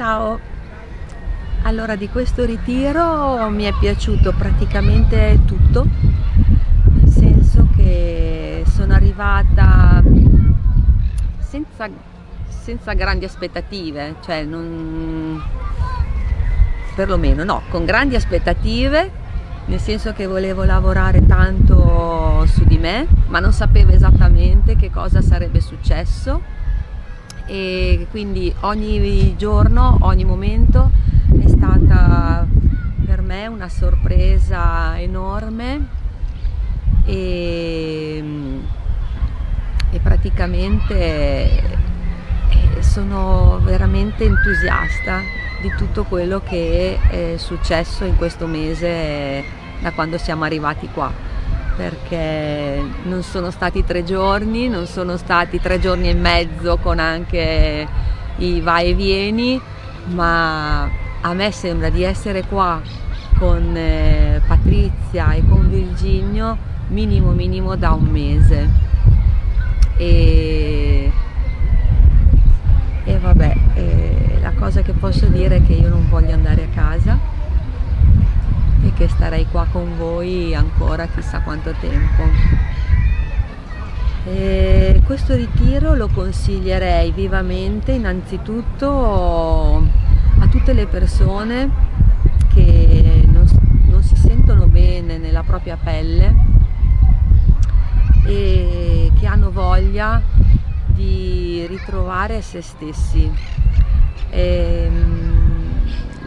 Ciao! Allora di questo ritiro mi è piaciuto praticamente tutto, nel senso che sono arrivata senza, senza grandi aspettative, cioè non, perlomeno no, con grandi aspettative, nel senso che volevo lavorare tanto su di me, ma non sapevo esattamente che cosa sarebbe successo e quindi ogni giorno, ogni momento è stata per me una sorpresa enorme. E, e praticamente eh, sono veramente entusiasta di tutto quello che è successo in questo mese da quando siamo arrivati qua perché non sono stati tre giorni, non sono stati tre giorni e mezzo con anche i vai e vieni, ma a me sembra di essere qua con eh, Patrizia e con Virginio minimo minimo da un mese. E, e vabbè, eh, la cosa che posso dire è che io non voglio andare a casa e che starei qua con voi ancora chissà quanto tempo. E questo ritiro lo consiglierei vivamente innanzitutto a tutte le persone che non, non si sentono bene nella propria pelle e che hanno voglia di ritrovare se stessi. E, ehm,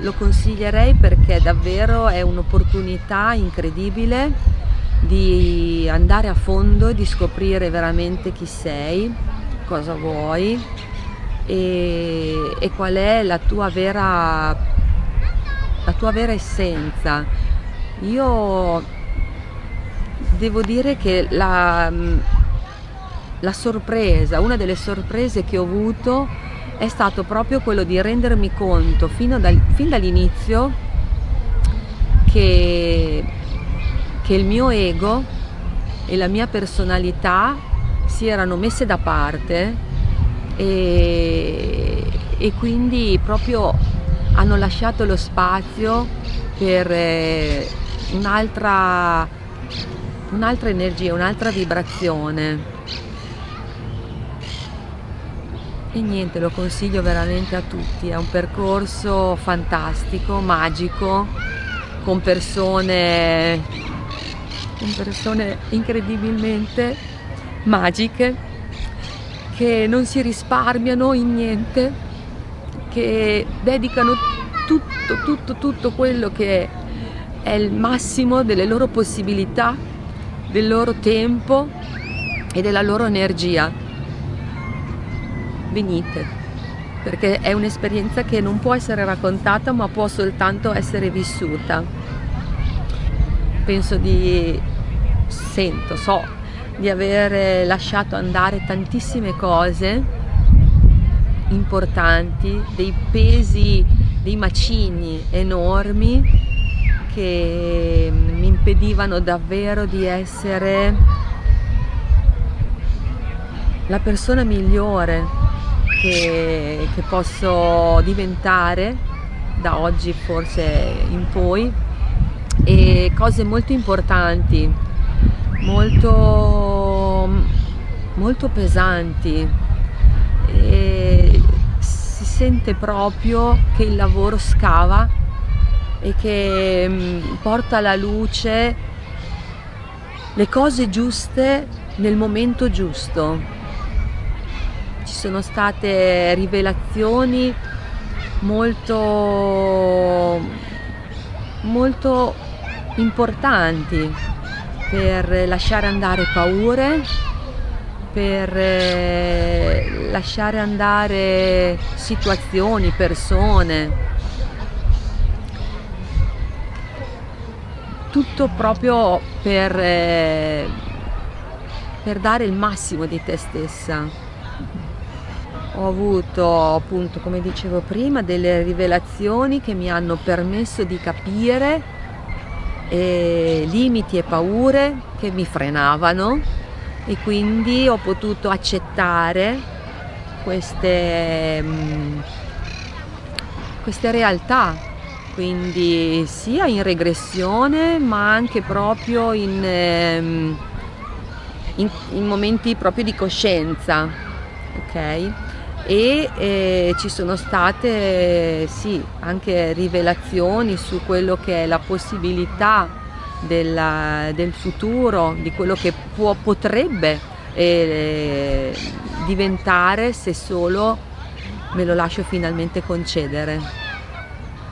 lo consiglierei perché davvero è un'opportunità incredibile di andare a fondo e di scoprire veramente chi sei, cosa vuoi e, e qual è la tua vera, la tua vera essenza. Io devo dire che la, la sorpresa, una delle sorprese che ho avuto è stato proprio quello di rendermi conto dal, fin dall'inizio che, che il mio ego e la mia personalità si erano messe da parte e, e quindi proprio hanno lasciato lo spazio per eh, un'altra un'altra energia, un'altra vibrazione e niente lo consiglio veramente a tutti. È un percorso fantastico magico con persone con persone incredibilmente magiche che non si risparmiano in niente che dedicano tutto tutto tutto quello che è il massimo delle loro possibilità del loro tempo e della loro energia venite, perché è un'esperienza che non può essere raccontata ma può soltanto essere vissuta. Penso di, sento, so di aver lasciato andare tantissime cose importanti, dei pesi, dei macigni enormi che mi impedivano davvero di essere la persona migliore che, che posso diventare da oggi forse in poi. E cose molto importanti, molto, molto pesanti. E si sente proprio che il lavoro scava e che mm, porta alla luce le cose giuste nel momento giusto ci sono state rivelazioni molto, molto importanti per lasciare andare paure, per eh, lasciare andare situazioni, persone. Tutto proprio per, eh, per dare il massimo di te stessa ho avuto appunto come dicevo prima delle rivelazioni che mi hanno permesso di capire eh, limiti e paure che mi frenavano e quindi ho potuto accettare queste, mm, queste realtà, quindi sia in regressione ma anche proprio in, ehm, in, in momenti proprio di coscienza, ok? e eh, ci sono state sì, anche rivelazioni su quello che è la possibilità della, del futuro, di quello che può, potrebbe eh, diventare se solo me lo lascio finalmente concedere.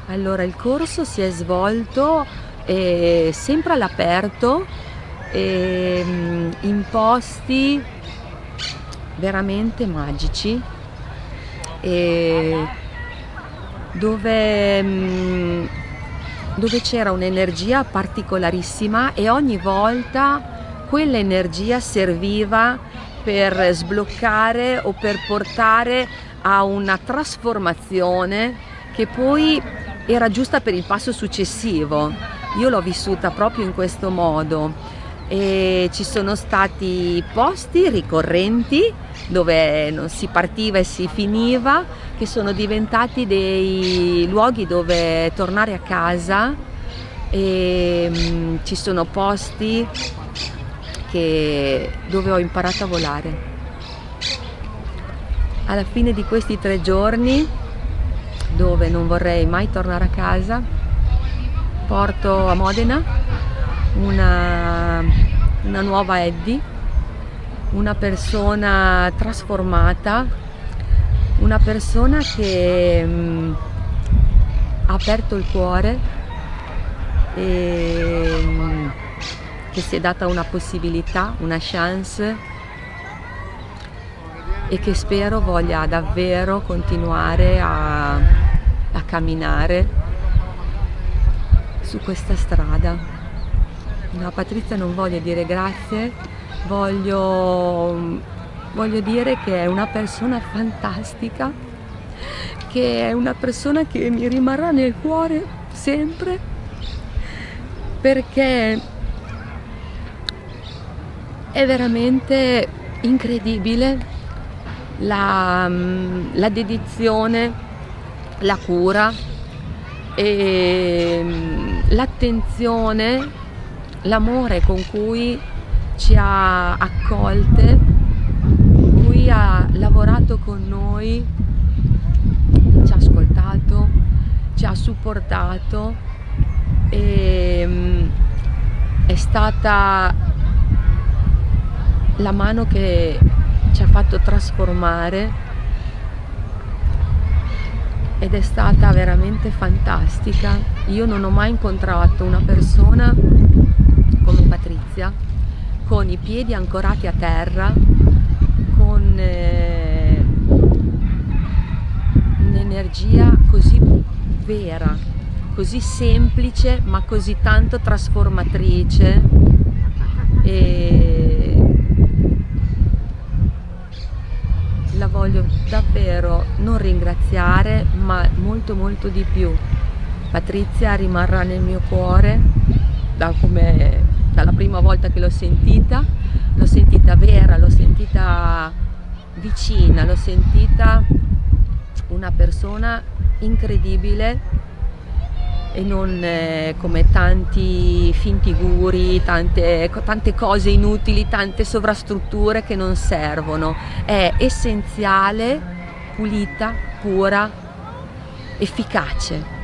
Allora il corso si è svolto eh, sempre all'aperto, eh, in posti veramente magici dove, mm, dove c'era un'energia particolarissima e ogni volta quell'energia serviva per sbloccare o per portare a una trasformazione che poi era giusta per il passo successivo. Io l'ho vissuta proprio in questo modo e ci sono stati posti ricorrenti dove non si partiva e si finiva che sono diventati dei luoghi dove tornare a casa. E mh, mm, ci sono posti che, dove ho imparato a volare. Alla fine di questi tre giorni dove non vorrei mai tornare a casa porto a Modena una, una nuova Eddie una persona trasformata una persona che mh, mm, ha aperto il cuore e mh, mm, che si è data una possibilità, una chance e che spero voglia davvero continuare a, a camminare su questa strada. No, Patrizia non voglio dire grazie, voglio, voglio dire che è una persona fantastica, che è una persona che mi rimarrà nel cuore sempre perché è veramente incredibile la, la dedizione, la cura e l'attenzione, l'amore con cui ci ha accolte, cui ha lavorato con noi, ci ha ascoltato, ci ha supportato e mm, è stata la mano che ci ha fatto trasformare ed è stata veramente fantastica. Io non ho mai incontrato una persona come Patrizia con i piedi ancorati a terra, con eh, un'energia così vera, così semplice ma così tanto trasformatrice. E la voglio davvero non ringraziare ma molto molto di più. Patrizia rimarrà nel mio cuore da come, dalla prima volta che l'ho sentita l'ho sentita vera, l'ho sentita vicina, l'ho sentita una persona incredibile e non eh, come tanti finti guri, tante, tante cose inutili, tante sovrastrutture che non servono. È essenziale, pulita, pura, efficace.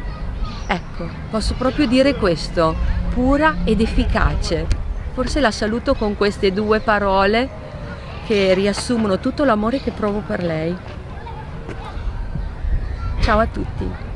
Ecco, posso proprio dire questo, pura ed efficace. Forse la saluto con queste due parole che riassumono tutto l'amore che provo per lei. Ciao a tutti!